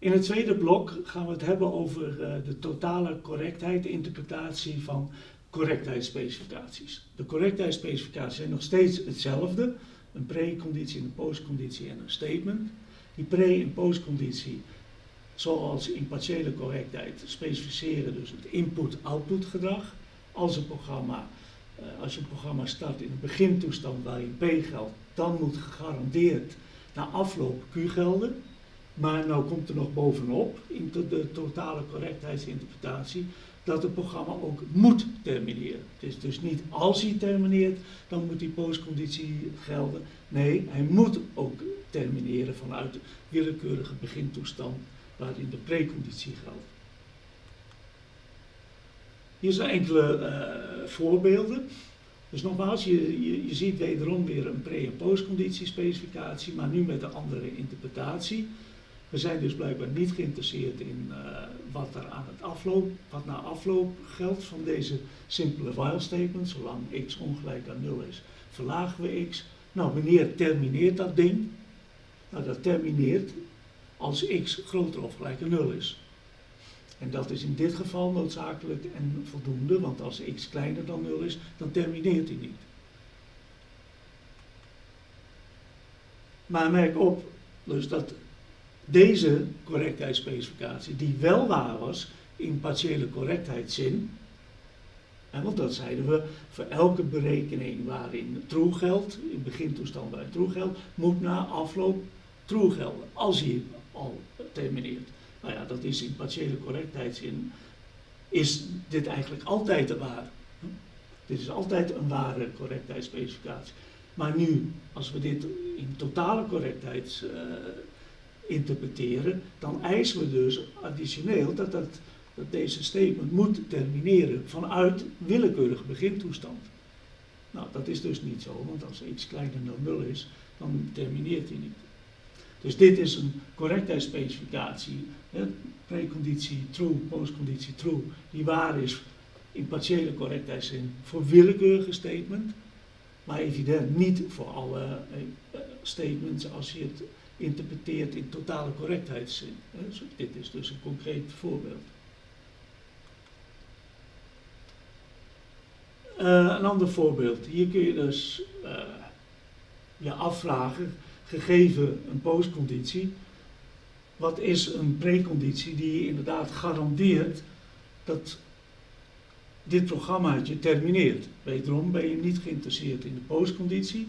In het tweede blok gaan we het hebben over uh, de totale correctheid, interpretatie van correctheidsspecificaties. De correctheidsspecificaties zijn nog steeds hetzelfde. Een preconditie, een postconditie en een statement. Die pre- en postconditie, zoals in partiële correctheid, specificeren dus het input-output gedrag. Als een programma, uh, als je een programma start in een begintoestand waarin P geldt, dan moet gegarandeerd na afloop Q gelden. Maar nou komt er nog bovenop, in de totale correctheidsinterpretatie, dat het programma ook moet termineren. Het is dus niet als hij termineert, dan moet die postconditie gelden. Nee, hij moet ook termineren vanuit de willekeurige begintoestand waarin de preconditie geldt. Hier zijn enkele uh, voorbeelden. Dus nogmaals, je, je, je ziet wederom weer een pre- en postconditiespecificatie, maar nu met een andere interpretatie. We zijn dus blijkbaar niet geïnteresseerd in uh, wat er aan het afloop, wat na afloop geldt van deze simpele while statement. Zolang x ongelijk aan 0 is, verlagen we x. Nou, wanneer termineert dat ding? Nou, dat termineert als x groter of gelijk aan 0 is. En dat is in dit geval noodzakelijk en voldoende, want als x kleiner dan 0 is, dan termineert hij niet. Maar merk op dus dat deze correctheidsspecificatie, die wel waar was in partiële correctheidszin, en want dat zeiden we, voor elke berekening waarin true geldt, in begintoestand waarin true geldt, moet na afloop true gelden, als hij al termineert. Nou ja, dat is in partiële correctheidszin, is dit eigenlijk altijd een waar. Dit is altijd een ware correctheidsspecificatie. Maar nu, als we dit in totale correctheids uh, interpreteren, dan eisen we dus additioneel dat, dat, dat deze statement moet termineren vanuit willekeurige begintoestand. Nou, dat is dus niet zo, want als x kleiner dan 0 is, dan termineert hij niet. Dus dit is een correctheidsspecificatie, preconditie true, postconditie true, die waar is in partiële correctheidszin voor willekeurige statement, maar evident niet voor alle eh, statements als je het interpreteert in totale correctheidszin. Dit is dus een concreet voorbeeld. Uh, een ander voorbeeld. Hier kun je dus uh, je afvragen, gegeven een postconditie, wat is een preconditie die inderdaad garandeert dat dit programmaatje termineert. Wederom ben je niet geïnteresseerd in de postconditie,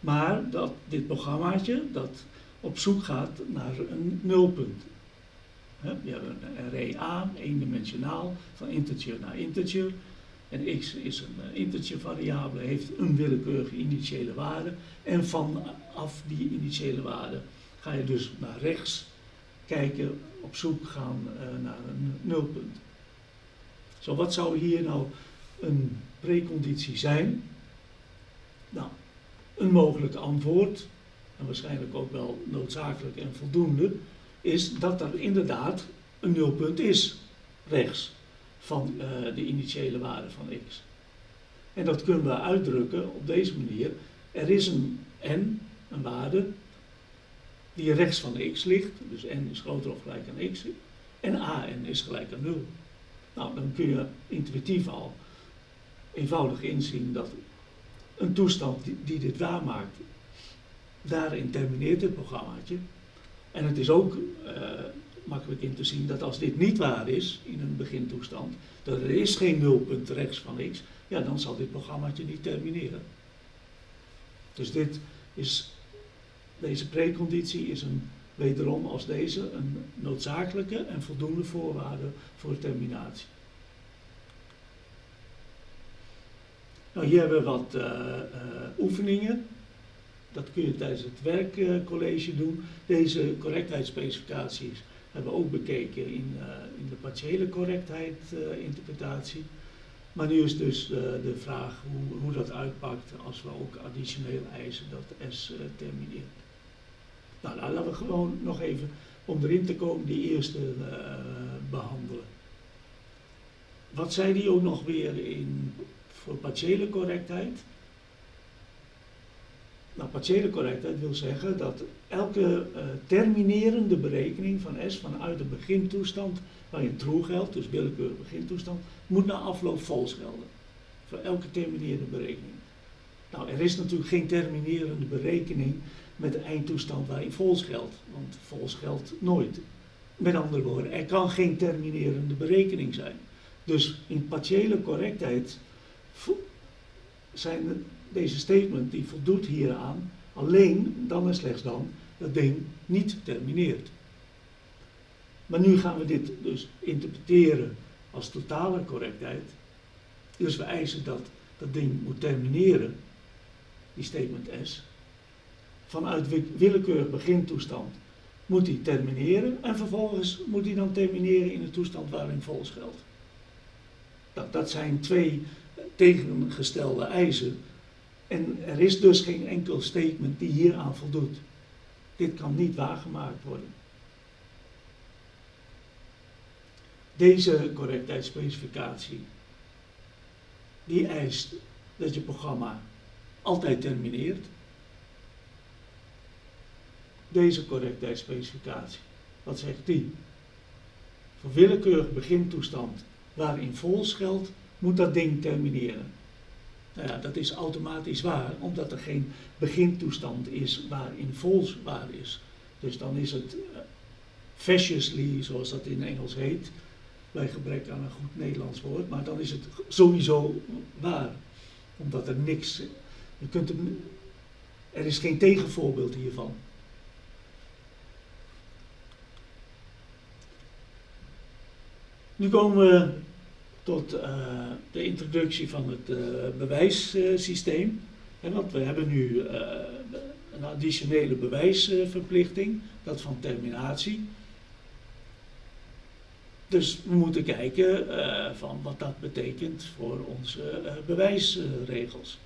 maar dat dit programmaatje, dat op zoek gaat naar een nulpunt. We hebben een array A, eendimensionaal, van integer naar integer. En x is een eh, integer variabele, heeft een willekeurige initiële waarde. En vanaf die initiële waarde ga je dus naar rechts kijken, op zoek gaan uh, naar een nulpunt. Zo, wat zou hier nou een preconditie zijn? Nou, een mogelijk antwoord en waarschijnlijk ook wel noodzakelijk en voldoende, is dat er inderdaad een nulpunt is, rechts, van uh, de initiële waarde van x. En dat kunnen we uitdrukken op deze manier. Er is een n, een waarde, die rechts van x ligt, dus n is groter of gelijk aan x, en an is gelijk aan 0. Nou, dan kun je intuïtief al eenvoudig inzien dat een toestand die, die dit waarmaakt, daarin termineert het programmaatje. En het is ook uh, makkelijk in te zien dat als dit niet waar is in een begintoestand, dat er is geen nulpunt rechts van x, ja, dan zal dit programmaatje niet termineren. Dus dit is, deze preconditie is een, wederom als deze een noodzakelijke en voldoende voorwaarde voor terminatie. Nou, hier hebben we wat uh, uh, oefeningen. Dat kun je tijdens het werkcollege doen. Deze correctheidsspecificaties hebben we ook bekeken in, uh, in de partiële correctheid uh, interpretatie. Maar nu is dus uh, de vraag hoe, hoe dat uitpakt als we ook additioneel eisen dat S termineert. Nou, laten we gewoon nog even, om erin te komen, die eerste behandelen. Wat zei die ook nog weer in, voor partiële correctheid? Nou, partiële correctheid wil zeggen dat elke uh, terminerende berekening van S vanuit de begintoestand waarin true geldt, dus willekeurig begintoestand, moet na afloop false gelden. Voor elke terminerende berekening. Nou, er is natuurlijk geen terminerende berekening met de eindtoestand waarin false geldt, want false geldt nooit. Met andere woorden, er kan geen terminerende berekening zijn. Dus in partiële correctheid zijn deze statement die voldoet hieraan, alleen dan en slechts dan dat ding niet termineert. Maar nu gaan we dit dus interpreteren als totale correctheid. Dus we eisen dat dat ding moet termineren, die statement S. Vanuit willekeurig begintoestand moet die termineren en vervolgens moet hij dan termineren in de toestand waarin volgens geldt. Dat, dat zijn twee tegengestelde eisen en er is dus geen enkel statement die hieraan voldoet. Dit kan niet waargemaakt worden. Deze correctheidsspecificatie, die eist dat je programma altijd termineert. Deze correctheidsspecificatie, wat zegt die? Voor willekeurig begintoestand waarin vols geldt, moet dat ding termineren. Nou ja, dat is automatisch waar, omdat er geen begintoestand is waarin vols waar is. Dus dan is het uh, zoals dat in Engels heet, bij gebrek aan een goed Nederlands woord, maar dan is het sowieso waar. Omdat er niks, je kunt er is geen tegenvoorbeeld hiervan. Nu komen we tot uh, de introductie van het uh, bewijssysteem. want we hebben nu uh, een additionele bewijsverplichting, dat van terminatie. Dus we moeten kijken van wat dat betekent voor onze bewijsregels.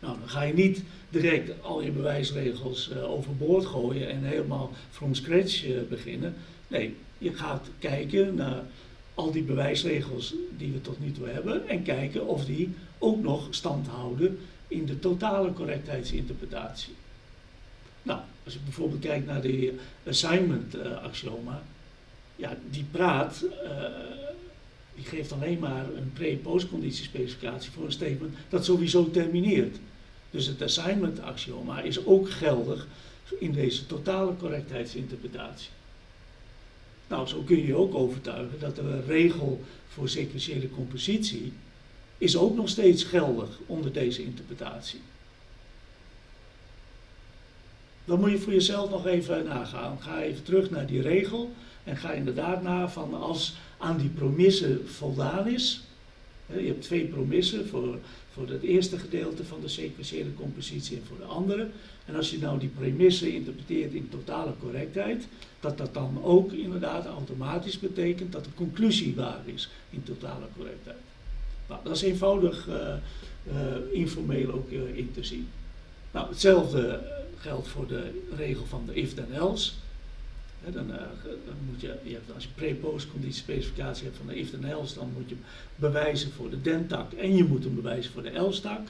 Nou, dan ga je niet direct al je bewijsregels overboord gooien en helemaal from scratch beginnen. Nee, je gaat kijken naar al die bewijsregels die we tot nu toe hebben en kijken of die ook nog stand houden in de totale correctheidsinterpretatie. Nou, als je bijvoorbeeld kijkt naar de assignment uh, axioma, ja, die praat, uh, die geeft alleen maar een pre-postconditiespecificatie voor een statement dat sowieso termineert. Dus het assignment axioma is ook geldig in deze totale correctheidsinterpretatie. Nou, zo kun je je ook overtuigen dat de regel voor sequentiële compositie is ook nog steeds geldig onder deze interpretatie. Dan moet je voor jezelf nog even nagaan. Ga even terug naar die regel en ga inderdaad na van als aan die promisse voldaan is. Je hebt twee promissen voor, voor het eerste gedeelte van de sequentiële compositie en voor de andere. En als je nou die premisse interpreteert in totale correctheid, dat dat dan ook inderdaad automatisch betekent dat de conclusie waar is in totale correctheid. Nou, dat is eenvoudig uh, uh, informeel ook uh, in te zien. Nou, hetzelfde geldt voor de regel van de if then else. Dan, dan, moet je, je hebt, als je pre-post specificatie hebt van de if then else, dan moet je bewijzen voor de dentak en je moet hem bewijzen voor de else-tak.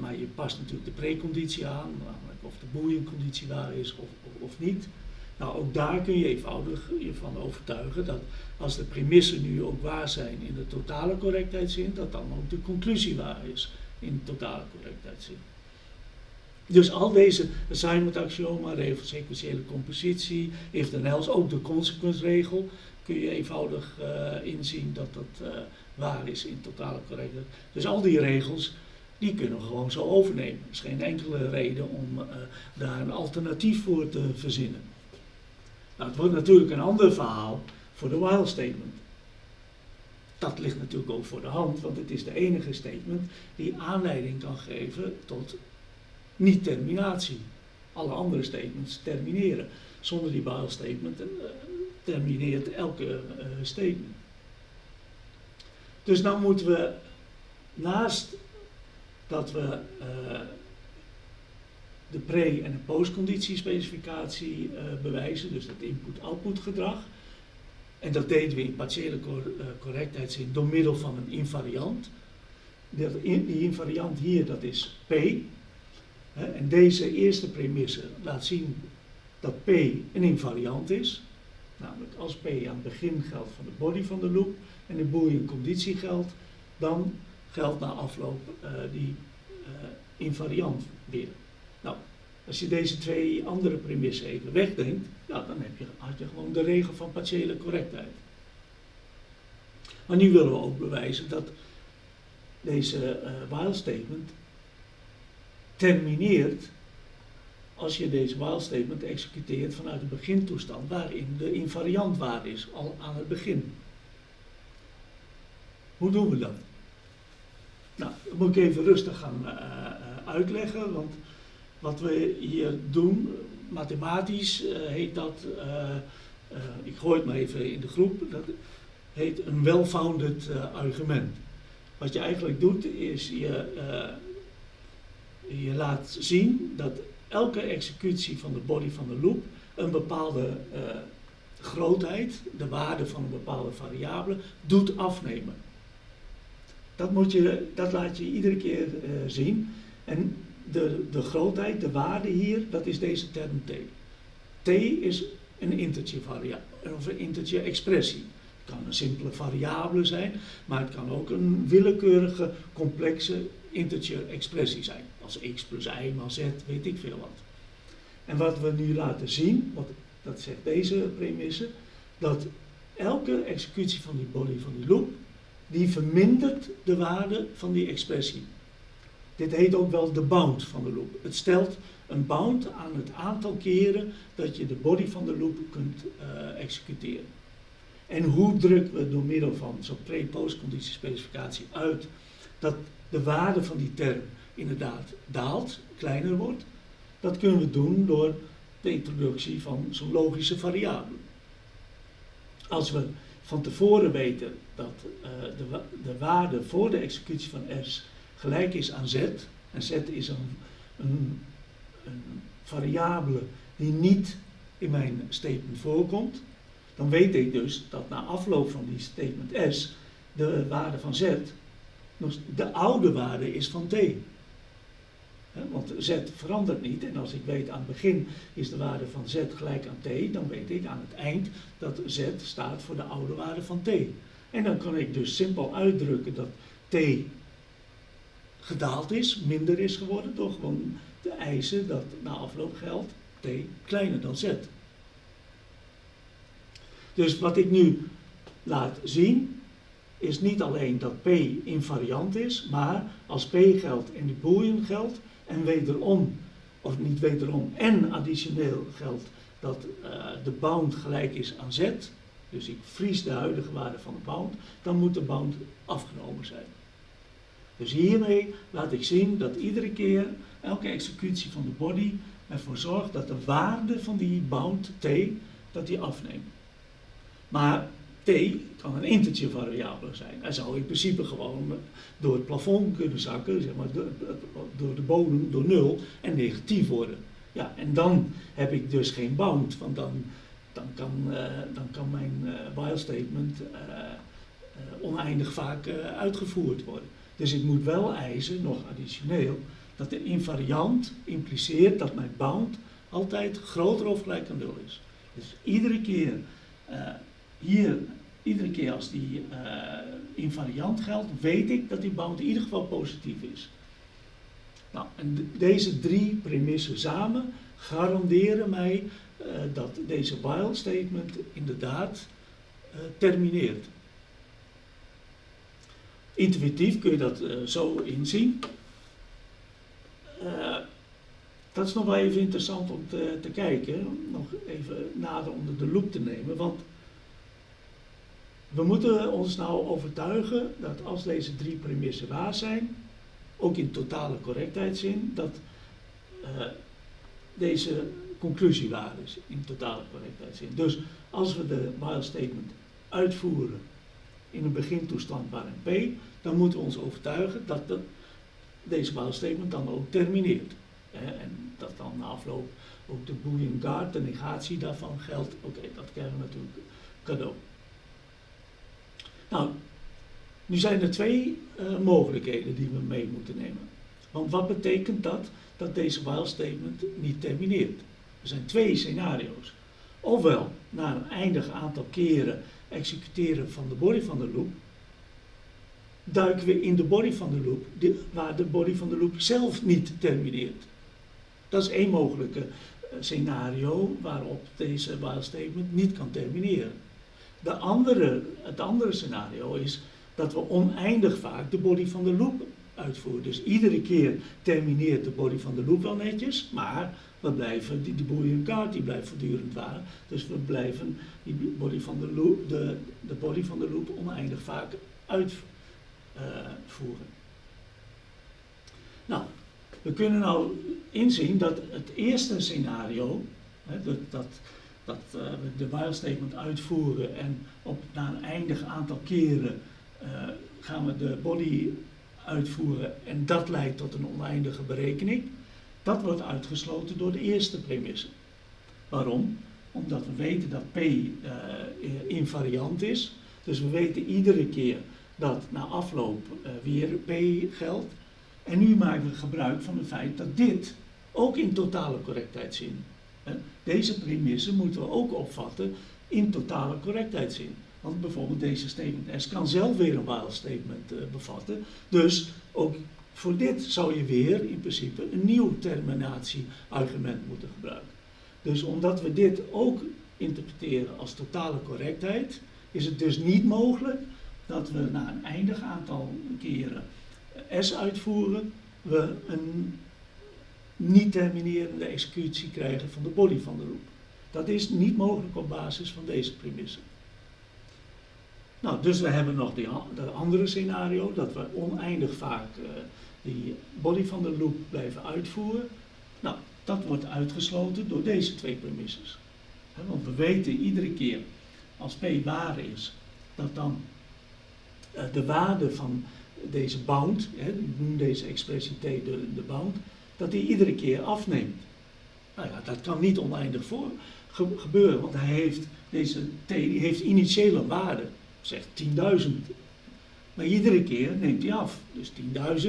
maar je past natuurlijk de preconditie aan, namelijk of de boeienconditie waar is of, of, of niet. Nou, ook daar kun je eenvoudig je van overtuigen dat als de premissen nu ook waar zijn in de totale correctheidszin, dat dan ook de conclusie waar is in de totale correctheidszin. Dus al deze assignment axioma, regel sequentiële compositie, if then else, ook de consequence kun je eenvoudig uh, inzien dat dat uh, waar is in totale correctheid. Dus al die regels, die kunnen we gewoon zo overnemen. Er is geen enkele reden om uh, daar een alternatief voor te verzinnen. Nou, het wordt natuurlijk een ander verhaal voor de while statement. Dat ligt natuurlijk ook voor de hand, want het is de enige statement die aanleiding kan geven tot niet-terminatie. Alle andere statements termineren. Zonder die while statement uh, termineert elke uh, statement. Dus dan moeten we naast dat we uh, de pre- en de postconditiespecificatie uh, bewijzen, dus het input-output gedrag. En dat deden we in partiële cor correctheidszin door middel van een invariant. Die invariant hier, dat is P. En deze eerste premisse laat zien dat P een invariant is. Namelijk als P aan het begin geldt van de body van de loop en de boolean conditie geldt, dan geldt na afloop uh, die uh, invariant weer. Nou, als je deze twee andere premissen even wegdenkt, ja, dan heb je, had je gewoon de regel van partiële correctheid. Maar nu willen we ook bewijzen dat deze uh, while statement termineert als je deze while statement executeert vanuit de begintoestand waarin de invariant waar is, al aan het begin. Hoe doen we dat? Nou, dat moet ik even rustig gaan uh, uitleggen, want wat we hier doen, mathematisch uh, heet dat, ik gooi het maar even in de groep, dat heet een well-founded argument. Wat je eigenlijk doet is je, je laat zien dat elke executie van de body van de loop een bepaalde uh, grootheid, de waarde van een bepaalde variabele, doet afnemen. Dat, moet je, dat laat je iedere keer uh, zien. En de, de grootheid, de waarde hier, dat is deze term t. t is een integer variabele, of een integer expressie. Het kan een simpele variabele zijn, maar het kan ook een willekeurige, complexe integer expressie zijn. Als x plus y maal z, weet ik veel wat. En wat we nu laten zien, wat, dat zegt deze premisse, dat elke executie van die body van die loop, die vermindert de waarde van die expressie. Dit heet ook wel de bound van de loop. Het stelt een bound aan het aantal keren dat je de body van de loop kunt uh, executeren. En hoe drukken we door middel van zo'n pre-post conditiespecificatie uit dat de waarde van die term inderdaad daalt, kleiner wordt. Dat kunnen we doen door de introductie van zo'n logische variabele. Als we van tevoren weten dat uh, de, de, waarde voor de executie van S gelijk is aan Z, en Z is een, een, een variabele die niet in mijn statement voorkomt, dan weet ik dus dat na afloop van die statement S de waarde van Z de oude waarde is van t. Want z verandert niet en als ik weet aan het begin is de waarde van z gelijk aan t, dan weet ik aan het eind dat z staat voor de oude waarde van t. En dan kan ik dus simpel uitdrukken dat t gedaald is, minder is geworden door gewoon te eisen dat na afloop geldt t kleiner dan z. Dus wat ik nu laat zien is niet alleen dat P invariant is, maar als P geldt en de boolean geldt en wederom, of niet wederom, en additioneel geldt dat uh, de bound gelijk is aan z, dus ik vries de huidige waarde van de bound, dan moet de bound afgenomen zijn. Dus hiermee laat ik zien dat iedere keer, elke executie van de body ervoor zorgt dat de waarde van die bound t, dat die afneemt. Maar t kan een integer variabele zijn. Hij zou in principe gewoon door het plafond kunnen zakken, zeg maar, door de bodem, door nul en negatief worden. Ja, en dan heb ik dus geen bound, want dan, dan, kan, uh, dan kan mijn uh, while statement uh, oneindig vaak uitgevoerd worden. Dus ik moet wel eisen, nog additioneel, dat de invariant impliceert dat mijn bound altijd groter of gelijk aan nul is. Dus iedere keer hier, iedere keer als die uh, invariant geldt, weet ik dat die bound in ieder geval positief is. Nou, en deze drie premissen samen garanderen mij uh, dat deze while statement inderdaad uh, termineert. Intuïtief kun je dat zo inzien. dat is nog wel even interessant om te, te kijken, nog even nader onder de loep te nemen, want we moeten ons nou overtuigen dat als deze drie premissen waar zijn, ook in totale correctheidszin, dat uh, deze conclusie waar is in totale correctheidszin. Dus als we de while statement uitvoeren in een begintoestand waarin P, dan moeten we ons overtuigen dat de, deze while statement dan ook termineert. Hè, en dat dan na afloop ook de Boolean guard, de negatie daarvan geldt. Oké, dat krijgen we natuurlijk cadeau. Nou, nu zijn er twee uh, mogelijkheden die we mee moeten nemen. Want wat betekent dat? Dat deze while statement niet termineert. Er zijn twee scenario's. Ofwel na een eindig aantal keren executeren van de body van de loop, duiken we in de body van de loop, waar de body van de loop zelf niet termineert. Dat is één mogelijke eh, scenario waarop deze while statement niet kan termineren. De andere, het andere scenario is dat we oneindig vaak de body van de loop uitvoeren. Dus iedere keer termineert de body van de loop wel netjes, maar we blijven, die, die boolean kaart die blijft voortdurend waar. Dus we blijven die body van de loop, de, de body van de loop oneindig vaak uitvoeren. nou, we kunnen nou inzien dat het eerste scenario, hè, dat, dat, dat uh, we de while statement uitvoeren en op, na een eindig aantal keren uh, gaan we de body uitvoeren en dat leidt tot een oneindige berekening. Dat wordt uitgesloten door de eerste premisse. Waarom? Omdat we weten dat P uh, invariant is. Dus we weten iedere keer dat na afloop weer P geldt. En nu maken we gebruik van het feit dat dit ook in totale correctheidszin. Hè, deze premisse moeten we ook opvatten in totale correctheidszin. Want bijvoorbeeld deze statement S kan zelf weer een while statement uh, bevatten. Dus ook voor dit zou je weer in principe een nieuw terminatieargument moeten gebruiken. Dus omdat we dit ook interpreteren als totale correctheid, is het dus niet mogelijk dat we na een eindig aantal keren S uitvoeren, we een niet terminerende executie krijgen van de body van de loop. Dat is niet mogelijk op basis van deze premisse. Nou, dus we hebben nog die, dat andere scenario, dat we oneindig vaak uh, die body van de loop blijven uitvoeren. Nou, dat wordt uitgesloten door deze twee premisses. Want we weten iedere keer als P waar is, dat dan uh, de waarde van deze bound, hè, noem deze expressie T de, de bound, dat die iedere keer afneemt. Nou ja, dat kan niet oneindig voor ge gebeuren, want hij heeft, deze T heeft initiële waarde, zegt 10.000. Maar iedere keer neemt hij af. Dus 10.000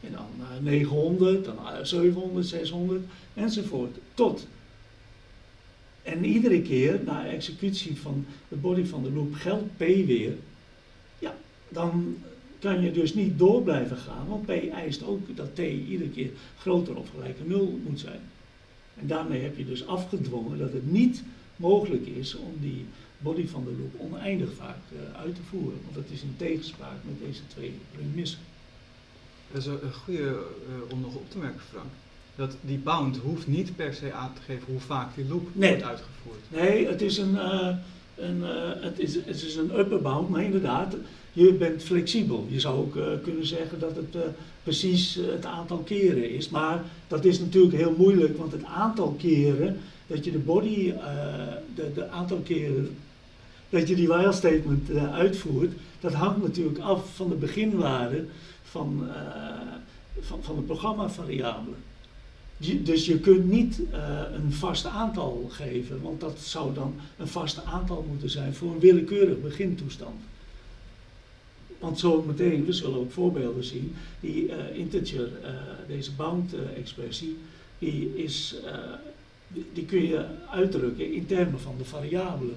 en dan uh, 900, dan 700, 600 enzovoort. Tot. En iedere keer na executie van de body van de loop geldt P weer. Ja, dan kan je dus niet door blijven gaan, want P eist ook dat T iedere keer groter of gelijk aan 0 moet zijn. En daarmee heb je dus afgedwongen dat het niet mogelijk is om die body van de loop oneindig vaak uh, uit te voeren. Want dat is in tegenspraak met deze twee premissen. Dat is een goede uh, om nog op te merken, Frank. Dat die bound hoeft niet per se aan te geven hoe vaak die loop nee. wordt uitgevoerd. Nee, het is een, uh, een, het is, het is een upper bound, maar inderdaad, je bent flexibel. Je zou ook uh, kunnen zeggen dat het uh, precies het aantal keren is. Maar dat is natuurlijk heel moeilijk, want het aantal keren dat je de body, de, de, aantal keren dat je die while statement uitvoert, dat hangt natuurlijk af van de beginwaarde van, van, van de programmavariabelen. Dus je kunt niet een vast aantal geven, want dat zou dan een vast aantal moeten zijn voor een willekeurig begintoestand. Want zo meteen, we zullen ook voorbeelden zien, die uh, integer, uh, deze bound-expressie, die, is, die, die, kun je uitdrukken in termen van de variabelen.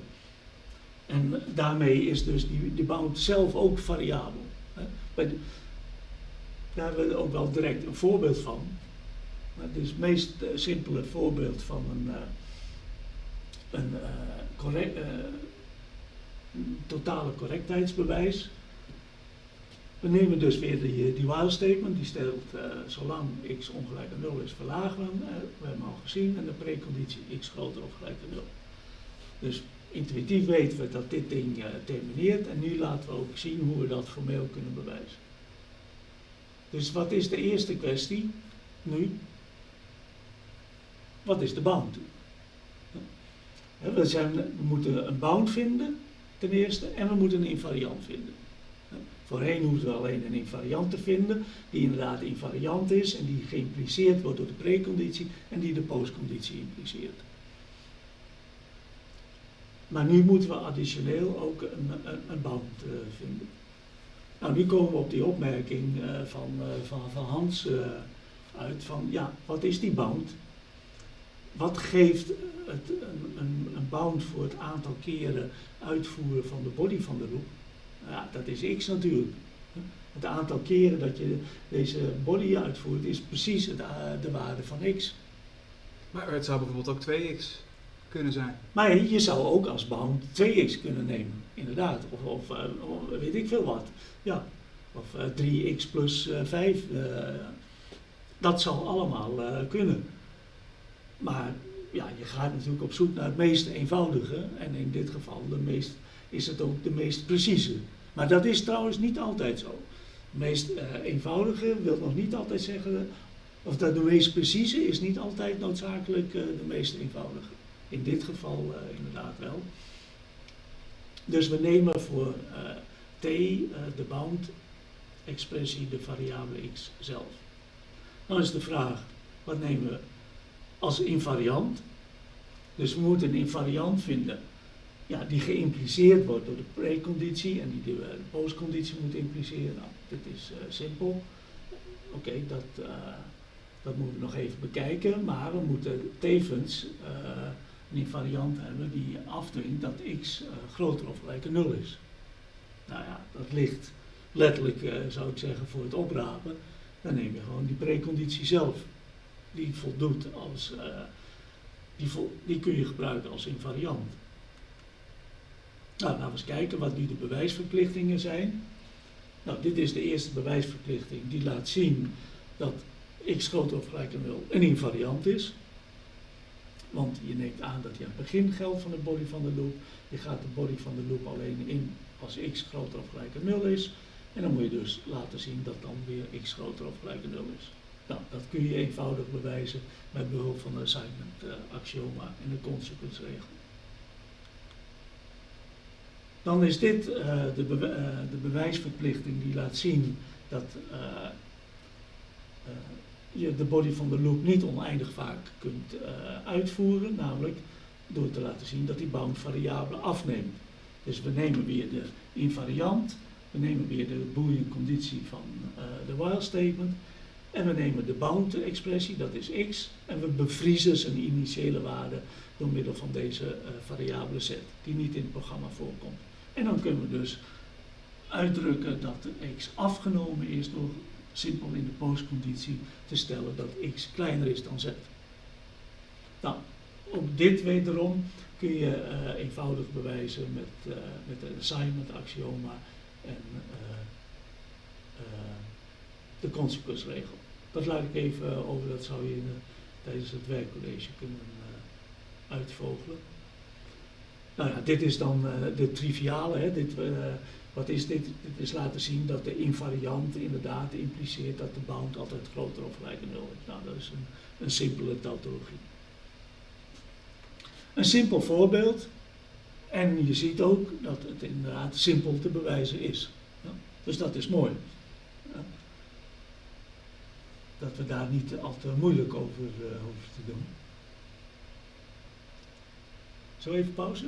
En daarmee is dus die, die bound zelf ook variabel. Hè. Daar hebben we ook wel direct een voorbeeld van. Het is het meest simpele voorbeeld van een, een correct, totale correctheidsbewijs. We nemen dus weer die, die while statement, die stelt zolang x ongelijk aan 0 is, verlagen we hem. We hebben al gezien en de preconditie x groter of gelijk aan 0. Dus intuïtief weten we dat dit ding termineert en nu laten we ook zien hoe we dat formeel kunnen bewijzen. Dus wat is de eerste kwestie nu? Wat is de bound? We, zijn, we moeten een bound vinden, ten eerste, en we moeten een invariant vinden. Voorheen hoefden we alleen een invariant te vinden, die inderdaad invariant is en die geïmpliceerd wordt door de preconditie en die de postconditie impliceert. Maar nu moeten we additioneel ook een, een, een bound uh, vinden. Nou, nu komen we op die opmerking uh, van, uh, van, van Hans uit van, ja, wat is die bound? Wat geeft het, een, een, een bound voor het aantal keren uitvoeren van de body van de loop? Ja, dat is x natuurlijk. Het aantal keren dat je deze body uitvoert is precies het, de waarde van x. Maar het zou bijvoorbeeld ook 2x kunnen zijn. Maar je zou ook als bound 2x kunnen nemen, inderdaad. Of, of, of weet ik veel wat. Ja. Of 3x plus 5. dat zou allemaal kunnen. Maar ja, je gaat natuurlijk op zoek naar het meest eenvoudige. En in dit geval de meest, is het ook de meest precieze. Maar dat is trouwens niet altijd zo. De meest uh, eenvoudige wil nog niet altijd zeggen, of dat de meest precieze is niet altijd noodzakelijk uh, de meest eenvoudige. In dit geval uh, inderdaad wel. Dus we nemen voor t de bound expressie de variabele x zelf. Dan is de vraag, wat nemen we als invariant? Dus we moeten een invariant vinden ja, die geïmpliceerd wordt door de preconditie en die de, postconditie moet impliceren. Nou, dit is uh, simpel. Oké, dat, uh, dat moeten we nog even bekijken, maar we moeten tevens uh, een invariant hebben die afdwingt dat x groter of gelijk aan 0 is. Nou ja, dat ligt letterlijk, zou ik zeggen, voor het oprapen. Dan neem je gewoon die preconditie zelf. Die voldoet als, die, vol, die kun je gebruiken als invariant. Nou, laten we eens kijken wat nu de bewijsverplichtingen zijn. Nou, dit is de eerste bewijsverplichting die laat zien dat x groter of gelijk aan 0 een invariant is. Want je neemt aan dat hij aan het begin geldt van de body van de loop. Je gaat de body van de loop alleen in als x groter of gelijk aan 0 is. En dan moet je dus laten zien dat dan weer x groter of gelijk aan 0 is. Nou, dat kun je eenvoudig bewijzen met behulp van de assignment uh, axioma en de consequence regel. Dan is dit uh, de, be uh, de, bewijsverplichting die laat zien dat je de body van de loop niet oneindig vaak kunt uitvoeren, namelijk door te laten zien dat die bound variabele afneemt. Dus we nemen weer de invariant, we nemen weer de boolean conditie van de while statement en we nemen de bound expressie, dat is x, en we bevriezen zijn initiële waarde door middel van deze variabele set, die niet in het programma voorkomt. En dan kunnen we dus uitdrukken dat x afgenomen is door simpel in de postconditie te stellen dat x kleiner is dan z. Nou, ook dit wederom kun je uh, eenvoudig bewijzen met, uh, met de assignment axioma en uh, de consequence-regel. Dat laat ik even over, dat zou je in, tijdens het werkcollege kunnen uitvogelen. Nou ja, dit is dan uh, de triviale. Hè. Dit, uh, wat is dit? Dit is laten zien dat de invariant inderdaad impliceert dat de bound altijd groter of gelijk aan 0 is. Nou, dat is een, een simpele tautologie. Een simpel voorbeeld. En je ziet ook dat het inderdaad simpel te bewijzen is. Ja? Dus dat is mooi. Dat we daar niet al te moeilijk over uh, hoeven te doen. Zo even pauze?